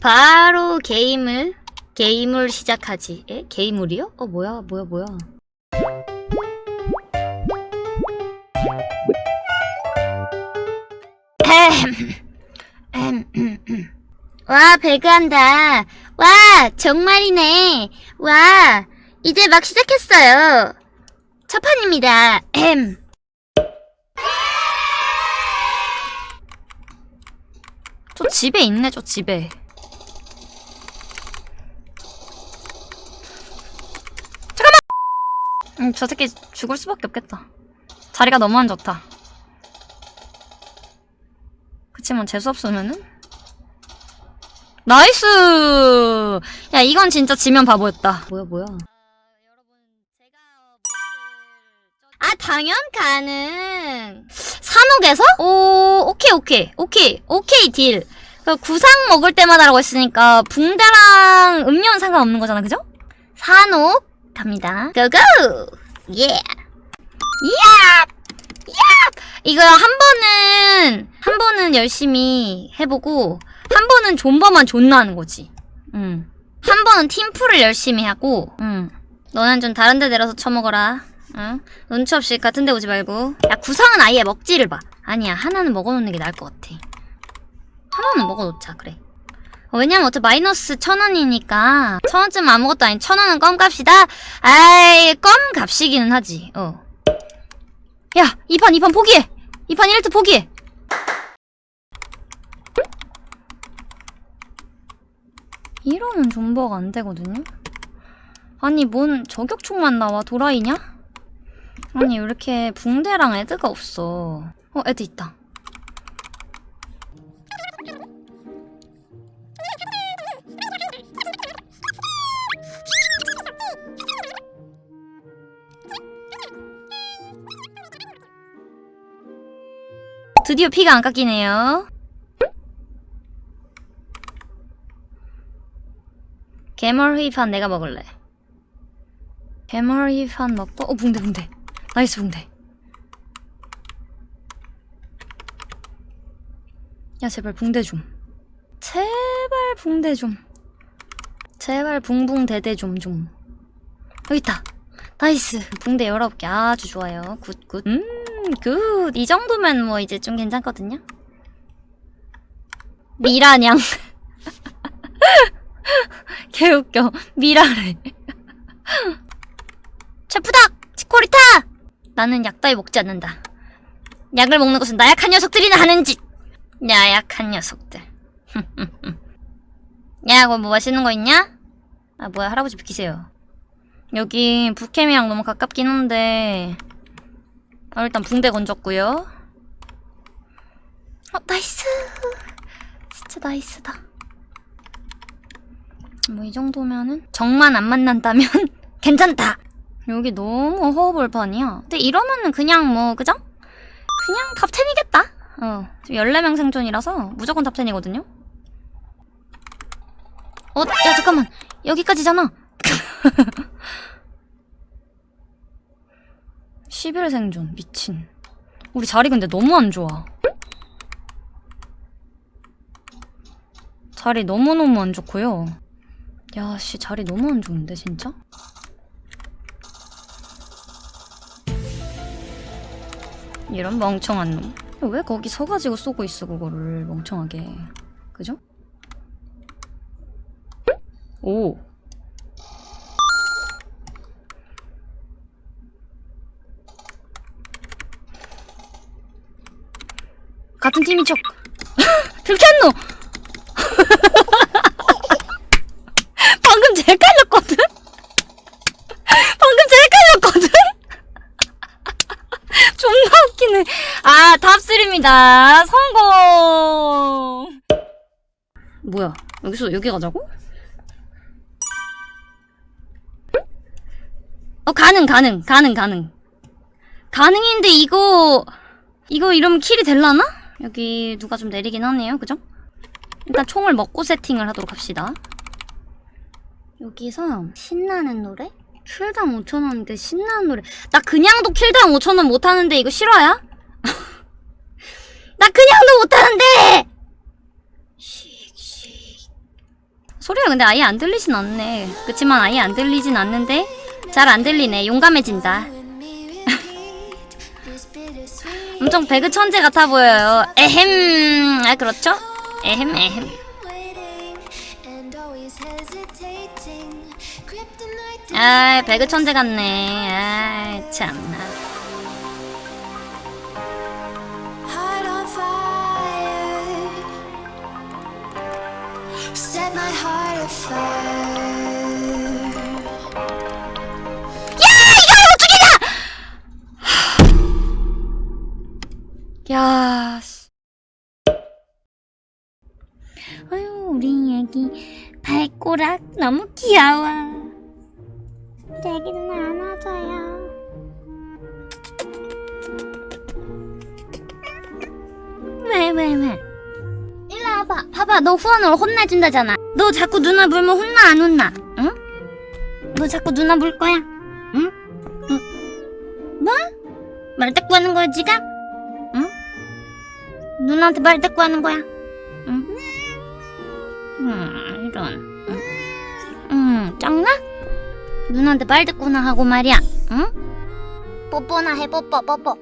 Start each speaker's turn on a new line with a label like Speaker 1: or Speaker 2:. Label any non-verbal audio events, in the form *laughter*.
Speaker 1: 바로 게임을 게임을 시작하지. 에? 게임을이요? 어 뭐야 뭐야 뭐야. 와 배그한다. 와 정말이네. 와 이제 막 시작했어요. 첫 판입니다. 저 집에 있네 저 집에. 음, 저 새끼 죽을 수밖에 없겠다. 자리가 너무 안 좋다. 그치만 재수없으면은? nice! 야, 이건 진짜 지면 바보였다. 뭐야, 뭐야. 아, 당연 가능. 산옥에서? 오, 오케이, 오케이. 오케이, 오케이, deal. 그 구상 먹을 때마다라고 했으니까 붕대랑 음료는 상관없는 거잖아, 그죠? 산옥 갑니다. 고고! 예! 야! 야! 이거 한 번은 한 번은 열심히 해보고 한 번은 존버만 존나 하는 거지. 응. 한 번은 팀플을 열심히 하고, 응. 너는 좀 다른 데 내려서 처먹어라. 응? 눈치 없이 같은 데 오지 말고. 야, 구상은 아예 먹지를 마. 아니야, 하나는 먹어놓는 게 나을 것 같아. 하나는 먹어놓자, 그래. 어, 왜냐면 어차피 마이너스 천 원이니까 천 원쯤 아무것도 아닌 천 원은 껌값이다. 아이 껌 값이기는 하지. 어. 야, 이판이판 포기해. 이판 1트 포기해. 이러면 존버가 안 되거든요. 아니 뭔 저격총만 나와 도라이냐? 아니 왜 이렇게 붕대랑 애드가 없어. 어 애드 있다. 드디어 피가 안 깎이네요. 개멀 휘판 내가 먹을래. 개멀 휘판 먹고 어 붕대 붕대. nice 붕대. 야 제발 붕대 좀. 제발 붕대 좀. 제발 붕붕대대 좀 좀. 여기 있다. nice. 붕대 19개 아주 좋아요. good good. 음 good. 이 정도면 뭐 이제 좀 괜찮거든요. 미라냥. *laughs* 개웃겨. 미라래. 체프닥! 치코리타! 나는 약 따위 먹지 않는다. 약을 먹는 것은 나약한 녀석들이나 하는 짓! 나약한 녀석들. *laughs* 야, 그거 뭐 맛있는 거 있냐? 아, 뭐야, 할아버지 비키세요. 여기 북캠이랑 너무 가깝긴 한데 아, 일단 붕대 건졌고요. 어, nice! 진짜 nice다. 뭐 이 정도면은 정만 안 만난다면 *laughs* 괜찮다. 여기 너무 허허벌판이야. 근데 이러면은 그냥 뭐 그죠? 그냥 탑10이겠다. 어, 지금 14명 생존이라서 무조건 탑10이거든요. 어, 야 잠깐만. 여기까지잖아. *laughs* 11 생존. 미친. 우리 자리 근데 너무 안 좋아. 자리 너무너무 안 좋고요. 야, 씨, 자리 너무 안 좋은데, 진짜? 이런 멍청한 놈. 왜 거기 서가지고 쏘고 있어, 그거를. 멍청하게. 그죠? 오. 같은 팀인 척. 들켰노! *laughs* 방금 제일 깔렸거든? *laughs* 방금 제일 깔렸거든? *laughs* 존나 웃기네. 아, 탑3입니다. 성공! 뭐야, 여기서 여기 가자고? 어, 가능, 가능, 가능, 가능. 가능인데 이거, 이거 이러면 킬이 될라나? 여기 누가 좀 내리긴 하네요, 그죠? 일단 총을 먹고 세팅을 하도록 합시다. 여기서 신나는 노래? 킬당 5천원인데 신나는 노래 나 그냥도 킬당 5천원 못하는데 이거 실화야? *laughs* 나 그냥도 못하는데! 소리가 근데 아예 안 들리진 않네. 그치만 아예 안 들리진 않는데 잘 안 들리네. 용감해진다. 엄청 배그 천재 같아 보여요. 에헴. 아 그렇죠? 에헴 에헴. 아 배그 천재 같네. 아 참나.
Speaker 2: Set my heart afire.
Speaker 1: 야. 씨. 아유 우리 애기 발꼬락 너무 귀여워. 우리 애기 누나 안아줘요. 왜 왜 왜? 일로 와봐. 봐봐 너 후원으로 혼내준다잖아. 너 자꾸 누나 물면 혼나 안 혼나? 응? 너 자꾸 누나 물 거야? 응? 응? 뭐? 말대꾸 하는 거야 지금? 누나한테 말대꾸 하는 거야. 응? 음, 이런. 응? 음, 짱나? 누나한테 말대꾸나 하고 말이야. 응? 뽀뽀나 해, 뽀뽀, 뽀뽀.